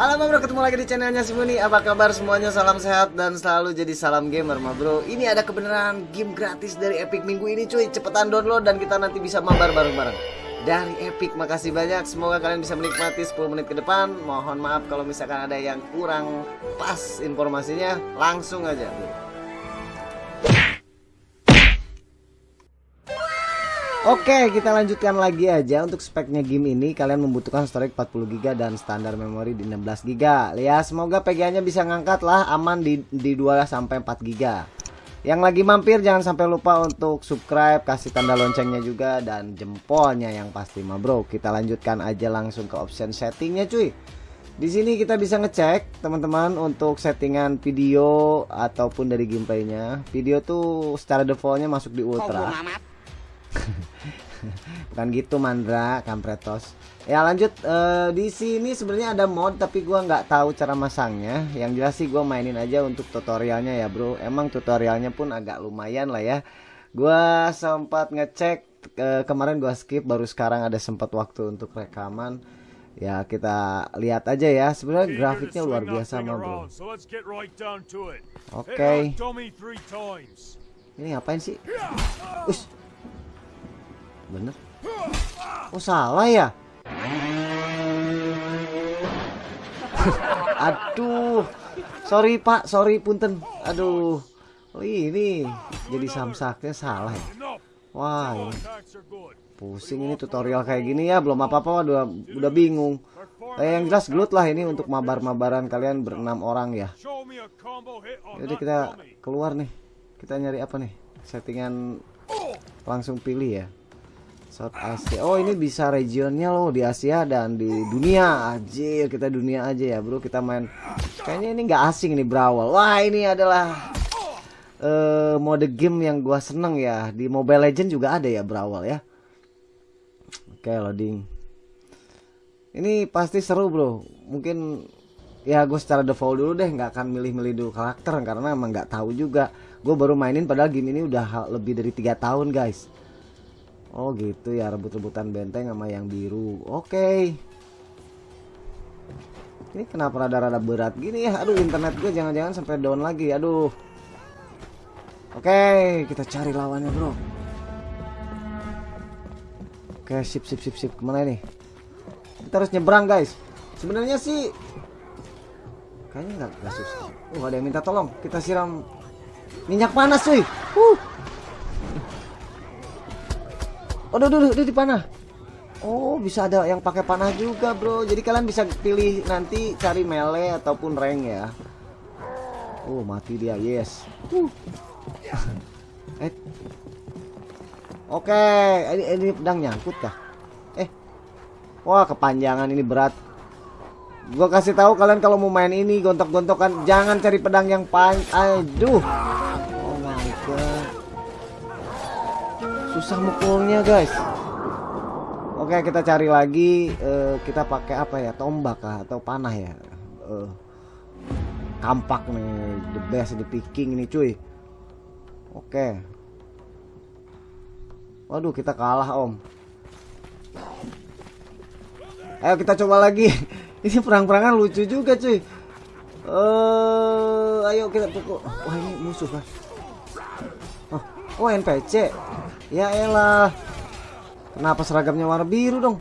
Halo bro, ketemu lagi di channelnya si Muni. Apa kabar semuanya? Salam sehat dan selalu jadi salam gamer ma bro. Ini ada kebenaran game gratis dari Epic minggu ini cuy. Cepetan download dan kita nanti bisa mabar bareng-bareng. Dari Epic, makasih banyak. Semoga kalian bisa menikmati 10 menit ke depan. Mohon maaf kalau misalkan ada yang kurang pas informasinya. Langsung aja bro Oke, kita lanjutkan lagi aja untuk speknya game ini. Kalian membutuhkan storage 40GB dan standar memori di 16GB. Ya, semoga PGA-nya bisa ngangkat lah aman di di 2 sampai 4GB. Yang lagi mampir jangan sampai lupa untuk subscribe, kasih tanda loncengnya juga dan jempolnya yang pasti mah bro. Kita lanjutkan aja langsung ke option settingnya cuy. Di sini kita bisa ngecek teman-teman untuk settingan video ataupun dari gameplaynya. Video tuh secara defaultnya masuk di ultra. Bukan gitu Mandra, kampretos. Ya lanjut uh, di sini sebenarnya ada mod tapi gua nggak tahu cara masangnya. Yang jelas sih gua mainin aja untuk tutorialnya ya, Bro. Emang tutorialnya pun agak lumayan lah ya. Gua sempat ngecek uh, kemarin gua skip baru sekarang ada sempat waktu untuk rekaman. Ya kita lihat aja ya. Sebenarnya grafiknya luar biasa mah, Bro. Oke. Okay. Ini ngapain sih? Ush bener oh salah ya? Aduh. Sorry pak. Sorry punten. Aduh. Oh ini jadi samsaknya salah ya? Wah ini. pusing ini tutorial kayak gini ya. Belum apa-apa udah udah bingung. Eh, yang jelas gelut lah ini untuk mabar-mabaran kalian berenam orang ya. Jadi kita keluar nih. Kita nyari apa nih? Settingan langsung pilih ya South Asia. Oh, ini bisa regionnya loh di Asia dan di dunia. Anjir, kita dunia aja ya, Bro. Kita main kayaknya ini nggak asing nih Brawl. Wah, ini adalah uh, mode game yang gua seneng ya. Di Mobile Legend juga ada ya Brawl ya. Oke, loading. Ini pasti seru, Bro. Mungkin ya gue secara default dulu deh nggak akan milih-milih dulu karakter karena emang nggak tahu juga gue baru mainin padahal game ini udah lebih dari tiga tahun guys Oh gitu ya rebut-rebutan benteng sama yang biru. Oke. Okay. Ini kenapa rada-rada berat gini ya? Aduh internet gue jangan-jangan sampai down lagi. Aduh. Oke okay, kita cari lawannya bro. Oke okay, sip sip sip sip. Ke mana nih Kita harus nyebrang guys. Sebenarnya sih Kayaknya gak susah. Uh ada yang minta tolong. Kita siram minyak panas cuy. Uh. Oh, duh, duh, duh, panah. Oh, bisa ada yang pakai panah juga, Bro. Jadi kalian bisa pilih nanti cari melee ataupun rank ya. Oh, mati dia. Yes. Uh. eh. Oke, okay. ini ini pedang nyangkut kah? Eh. Wah, kepanjangan ini berat. Gua kasih tahu kalian kalau mau main ini gontok-gontokan jangan cari pedang yang pan. Aduh. Susah mukulnya guys. Oke kita cari lagi uh, kita pakai apa ya? Tombak kah atau panah ya. Uh, kampak nih the best the picking ini cuy. Oke. Waduh kita kalah om. Ayo kita coba lagi. Ini perang-perangan lucu juga cuy. Uh, ayo kita pukul. Wah ini musuh kan oh, oh NPC Ya elah. Kenapa seragamnya warna biru dong?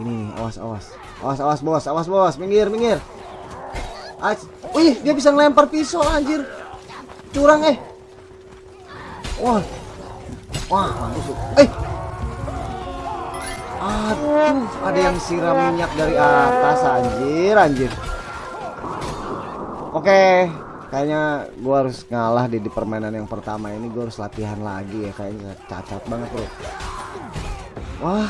Ini awas awas. Awas awas bos, awas bos, minggir minggir. Wih, dia bisa ngelempar pisau anjir. Curang eh. Wah. Wah, mampus. Eh. Aduh, ada yang siram minyak dari atas anjir, anjir. Oke, kayaknya gue harus ngalah di, di permainan yang pertama ini gue harus latihan lagi ya kayaknya cacat banget bro. Wah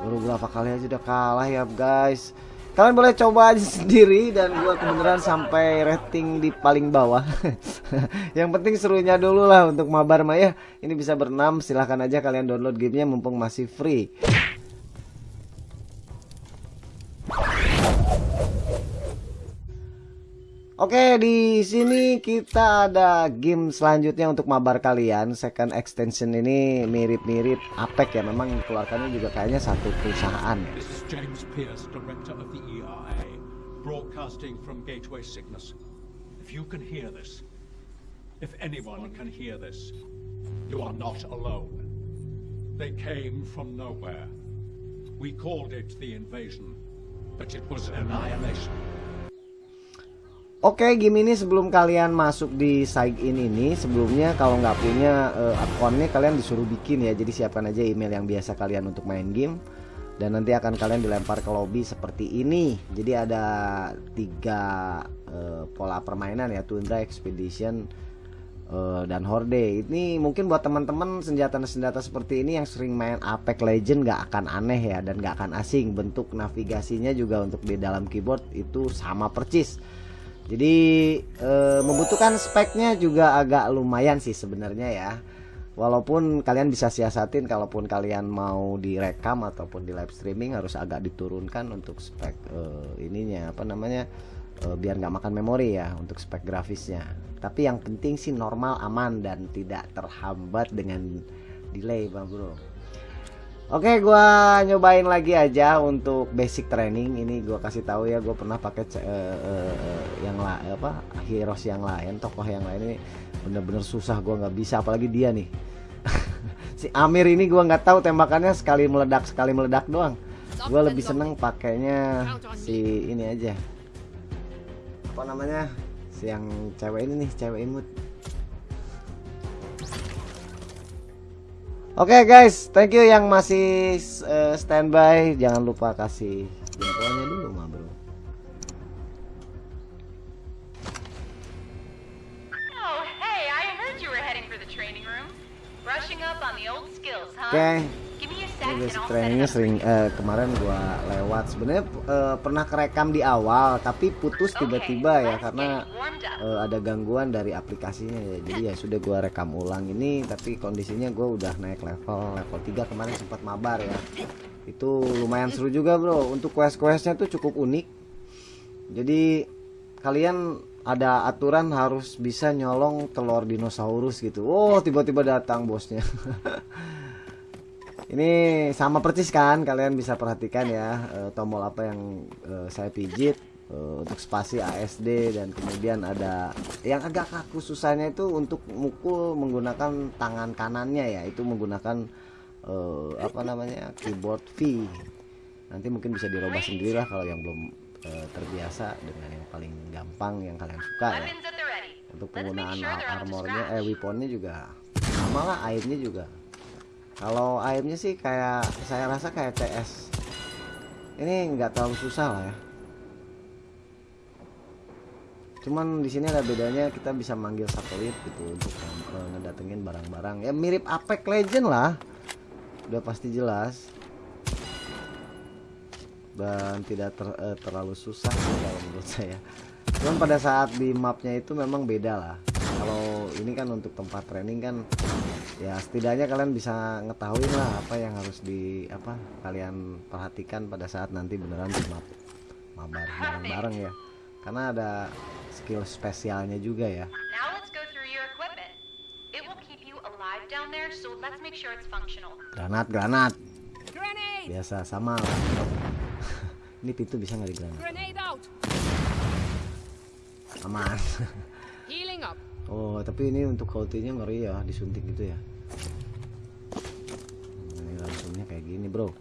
baru berapa kali aja udah kalah ya guys. Kalian boleh coba aja sendiri dan gue kebenaran sampai rating di paling bawah. Yang penting serunya dulu lah untuk mabar maya. Ini bisa berenam silahkan aja kalian download gamenya mumpung masih free Oke, di sini kita ada game selanjutnya untuk mabar kalian. Second extension ini mirip-mirip Apek ya. Memang keluarkannya juga kayaknya satu perusahaan. This is James Pierce, director of the ERA. broadcasting from Gateway Cygnus. If you can hear this, if anyone can hear this, you are not alone. They came from nowhere. We called it the invasion, but it was annihilation. Oke, game ini sebelum kalian masuk di sign in ini, sebelumnya kalau nggak punya uh, akunnya kalian disuruh bikin ya. Jadi siapkan aja email yang biasa kalian untuk main game dan nanti akan kalian dilempar ke lobby seperti ini. Jadi ada tiga uh, pola permainan ya, Tundra Expedition uh, dan Horde. Ini mungkin buat teman-teman senjata-senjata seperti ini yang sering main Apex Legend nggak akan aneh ya dan nggak akan asing. Bentuk navigasinya juga untuk di dalam keyboard itu sama percis jadi e, membutuhkan speknya juga agak lumayan sih sebenarnya ya. Walaupun kalian bisa siasatin kalaupun kalian mau direkam ataupun di live streaming harus agak diturunkan untuk spek e, ininya apa namanya e, biar nggak makan memori ya untuk spek grafisnya. Tapi yang penting sih normal aman dan tidak terhambat dengan delay bang bro. Oke, gua nyobain lagi aja untuk basic training. Ini gua kasih tahu ya, gua pernah pakai uh, uh, yang lah apa heroes yang lain, tokoh yang lain ini bener-bener susah gua nggak bisa apalagi dia nih. si Amir ini gua nggak tahu tembakannya sekali meledak sekali meledak doang. Gua lebih seneng pakainya si ini aja. Apa namanya? Si yang cewek ini nih, cewek imut. Oke okay guys, thank you yang masih uh, standby. Jangan lupa kasih jempolnya dulu, mah bro. Oh, hey, I heard you were heading for the training room. Brushing up on the old skills, huh? Oke. Okay. Give me a Ini sec and basic I'll set trainingnya it up. sering uh, kemarin gua lewat. Sebenarnya uh, pernah kerekam di awal, tapi putus tiba-tiba ya karena uh, ada gangguan dari aplikasinya ya. Jadi ya sudah gua rekam ulang ini, tapi kondisinya gua udah naik level level 3 kemarin sempat mabar ya. Itu lumayan seru juga bro. Untuk quest-questnya tuh cukup unik. Jadi kalian ada aturan harus bisa nyolong telur dinosaurus gitu. Oh tiba-tiba datang bosnya. Ini sama persis kan kalian bisa perhatikan ya eh, tombol apa yang eh, saya pijit eh, untuk spasi ASD dan kemudian ada yang agak kaku susahnya itu untuk mukul menggunakan tangan kanannya ya itu menggunakan eh, apa namanya keyboard V. Nanti mungkin bisa dirubah sendiri lah kalau yang belum eh, terbiasa dengan yang paling gampang yang kalian suka ya. Untuk penggunaan armornya eh weaponnya juga sama lah aimnya juga kalau aimnya sih kayak saya rasa kayak CS ini nggak terlalu susah lah ya. Cuman di sini ada bedanya kita bisa manggil satelit gitu untuk eh, ngedatengin barang-barang. Ya mirip Apex Legend lah. Udah pasti jelas. Dan tidak ter- eh, terlalu susah kalau menurut saya. Cuman pada saat di mapnya itu memang beda lah kalau ini kan untuk tempat training kan ya setidaknya kalian bisa ngetahui lah apa yang harus di apa kalian perhatikan pada saat nanti beneran di map mabar bareng-bareng ya. Karena ada skill spesialnya juga ya. Granat granat. Biasa sama. Lah ini pintu bisa nggak di granat? Grenade out! aman. Oh, tapi ini untuk ultinya ngeri ya, disuntik gitu ya. Ini langsungnya kayak gini, Bro.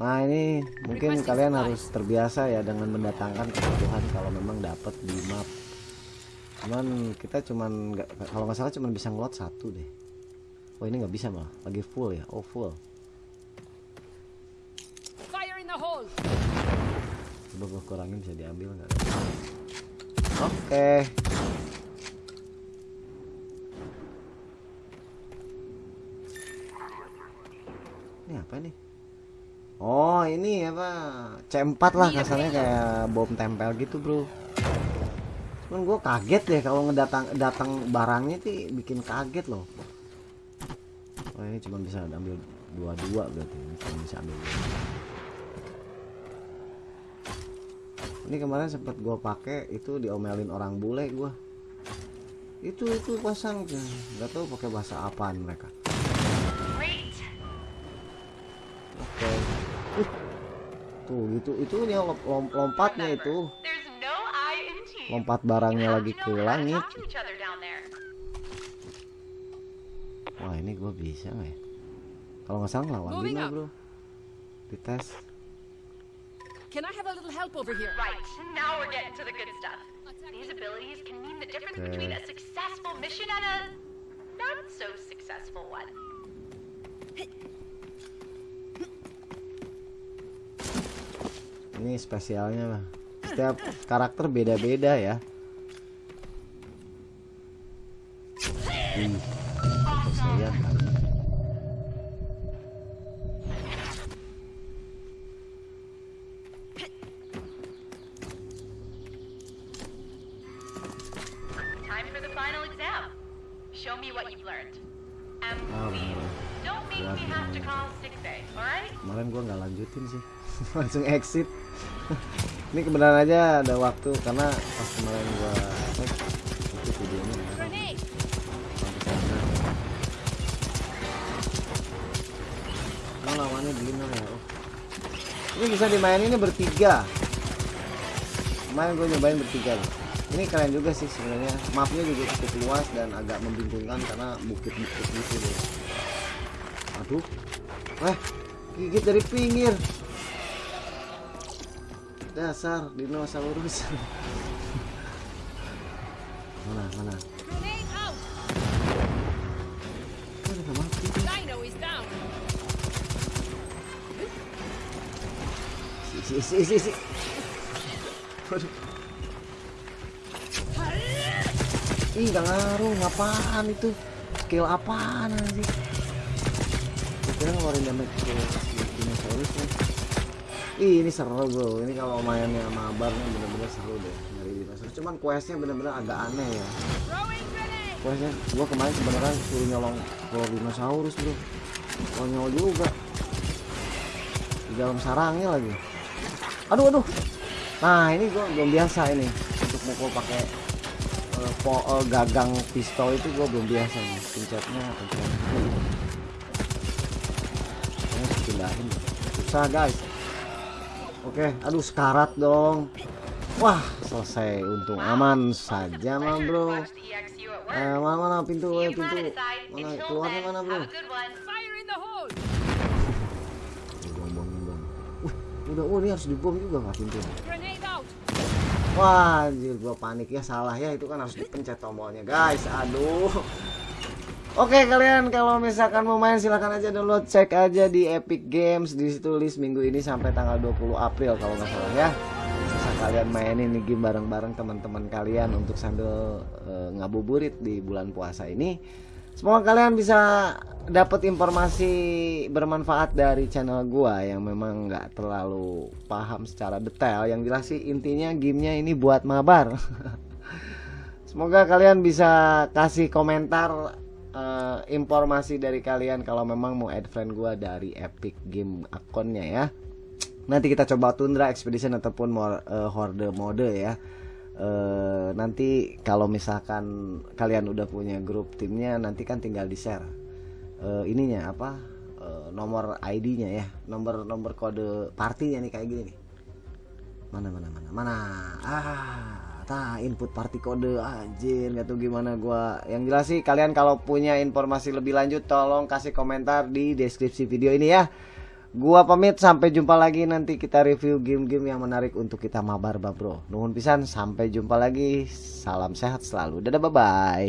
Nah, ini mungkin kalian harus terbiasa ya dengan mendatangkan kebutuhan kalau memang dapat di map. Cuman kita cuman nggak kalau nggak salah cuman bisa ngelot satu deh. Oh, ini nggak bisa malah. Lagi full ya. Oh, full. Fire in the hole! Coba gua kurangin bisa diambil nggak? Oke. Ini apa nih? Oh ini apa? C4 lah kasarnya kayak bom tempel gitu bro. Cuman gue kaget deh kalau ngedatang datang barangnya sih bikin kaget loh. Oh ini cuma bisa ambil dua-dua berarti ini cuma bisa ambil dua. Ini kemarin sempat gue pakai itu diomelin orang bule gue. Itu itu pasang nggak tahu pakai bahasa apaan mereka. Oke. Uh. tuh gitu. Itu yang lom- lom- lompatnya itu. lompat barangnya lagi ke langit wah ini gua bisa nggak ya? Kalau nggak salah Moving Dina bro. Dites Can I have a little help over here? Right, now we're getting to the good stuff. These abilities can mean the difference Okay. between a successful mission and a not so successful one. ini spesialnya Bang. setiap karakter beda-beda ya Wih, me what you've learned. And Oh, please, don't make me have to call sick alright? kemarin gua nggak lanjutin sih langsung exit ini kebenaran aja ada waktu karena pas kemarin gua cek itu videonya Nah, lawannya beginner ya oh. ini bisa dimainin ini bertiga kemarin gue nyobain bertiga loh. Ini keren juga sih sebenarnya. Mapnya juga cukup luas dan agak membingungkan karena bukit-bukit gitu deh aduh. Eh gigit dari pinggir. Dasar dinosaurus. Mana mana? Out! Kok udah mati Ih gak ngaruh ngapaan itu? Skill apaan sih Kira ngeluarin damage ke si dinosaurus nih Ih ini seru bro. Ini kalau mainnya mabar nih bener-bener seru deh Nyari dinosaurus. Cuman questnya bener-bener agak aneh ya! Questnya gua kemarin sebenarnya suruh nyolong telur dinosaurus bro. Konyol juga. Di dalam sarangnya lagi. Aduh aduh. Nah ini gua belum biasa ini Untuk mukul pakai eh, po- eh, gagang pistol itu gua belum biasa nih Pencetnya pencet Ini Susah guys Oke aduh sekarat dong Wah selesai untung aman saja mah bro. Eh, mana mana pintu eh, pintu mana keluarnya mana bro udah oh ini harus dibom juga nggak pintu Grenade out! Wah anjir gua panik ya salah ya itu kan harus dipencet tombolnya guys aduh. Oke kalian kalau misalkan mau main silahkan aja download cek aja di Epic Games di situ list minggu ini sampai tanggal 20 April kalau nggak salah ya. Bisa kalian mainin nih game bareng-bareng teman-teman kalian untuk sambil eh, ngabuburit di bulan puasa ini Semoga kalian bisa dapat informasi bermanfaat dari channel gua yang memang nggak terlalu paham secara detail. Yang jelas sih intinya gamenya ini buat mabar. Semoga kalian bisa kasih komentar eh, informasi dari kalian kalau memang mau add friend gua dari Epic Game akunnya ya. Nanti kita coba Tundra Expedition ataupun more, eh, Horde mode ya. Eh, nanti kalau misalkan kalian udah punya grup timnya nanti kan tinggal di share Eh, ininya apa? Eh, nomor ID-nya ya. Nomor nomor kode partinya nih kayak gini nih. Mana mana mana mana? Ah tah input party kode. Anjir nggak tahu gimana gua. Yang jelas sih kalian kalau punya informasi lebih lanjut tolong kasih komentar di deskripsi video ini ya Gua pamit sampai jumpa lagi nanti kita review game-game yang menarik untuk kita mabar bro. Nuhun pisan sampai jumpa lagi. Salam sehat selalu. Dadah bye bye.